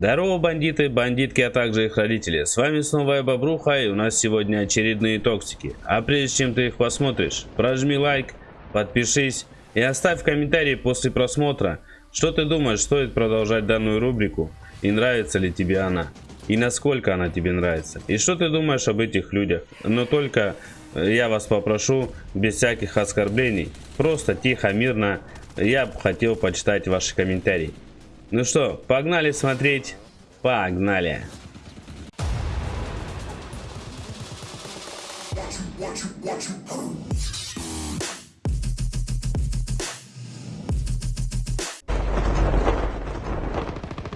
Здорово, бандиты, бандитки, а также их родители. С вами снова я, Бобруха, и у нас сегодня очередные токсики. А прежде чем ты их посмотришь, прожми лайк, подпишись и оставь комментарий после просмотра, что ты думаешь, стоит продолжать данную рубрику и нравится ли тебе она. И насколько она тебе нравится. И что ты думаешь об этих людях. Но только я вас попрошу, без всяких оскорблений, просто тихо, мирно, я бы хотел почитать ваши комментарии. Ну что, погнали смотреть? Погнали!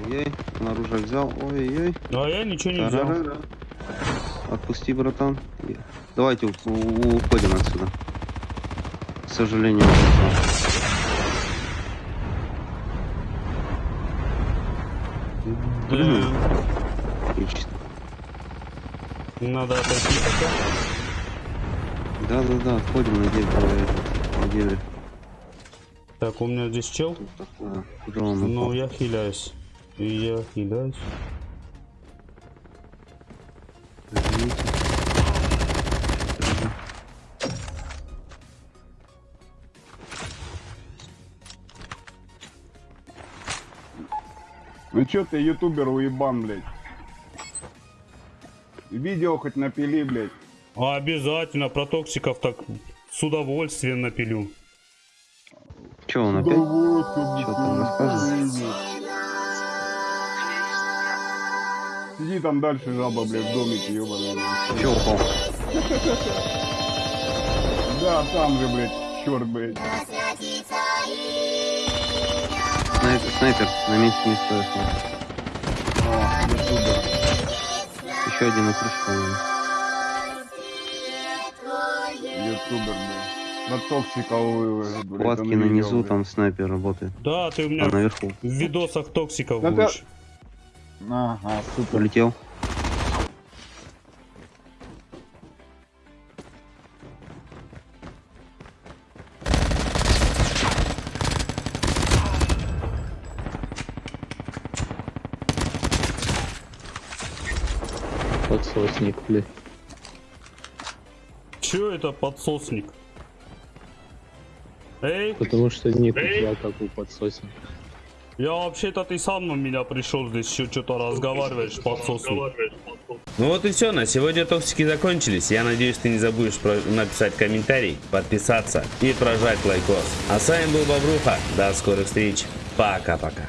Ой-ой, он оружие взял. Ой-ой. Ну а я ничего не взял. Отпусти, братан. Давайте уходим отсюда. К сожалению. Блин. Отлично. Надо отойти пока. Да-да-да, отходим на дерево. На дерево. Так, у меня здесь чел. А, Ну, я хиляюсь. И я хиляюсь. Извините. Ну чё ты, ютубер уебан, блядь? Видео хоть напили, блядь. А обязательно про токсиков так с удовольствием напилю. Че он опять? Чё там рассказывает? Сиди там дальше, жаба, блядь, в домике, блядь. Че упал? Да, там же, блядь, черт, блядь. Снайпер, снайпер, на месте не стоит. А, ютубер. Еще один на крыше, по-моему. Ютубер, блядь. На токсиковую, он на низу, там снайпер работает. Да, ты у А меня наверху в видосах токсиков Да ты- будешь. Ага, супер. полетел. Подсосник, блядь. Че это подсосник? Эй, Потому что Эй! тебя как у подсосника. я вообще-то ты сам на меня пришел здесь еще что-то разговариваешь, подсосник. Ну вот и все, на сегодня токсики закончились. Я надеюсь, ты не забудешь про- написать комментарий, подписаться и прожать лайкос. А с вами был Бобруха. До скорых встреч. Пока-пока.